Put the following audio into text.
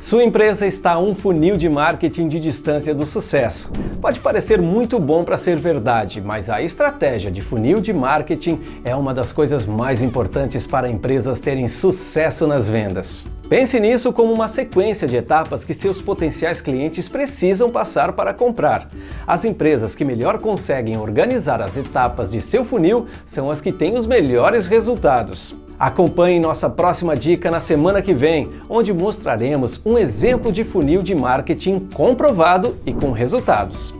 Sua empresa está a um funil de marketing de distância do sucesso. Pode parecer muito bom para ser verdade, mas a estratégia de funil de marketing é uma das coisas mais importantes para empresas terem sucesso nas vendas. Pense nisso como uma sequência de etapas que seus potenciais clientes precisam passar para comprar. As empresas que melhor conseguem organizar as etapas de seu funil são as que têm os melhores resultados. Acompanhe nossa próxima dica na semana que vem, onde mostraremos um exemplo de funil de marketing comprovado e com resultados.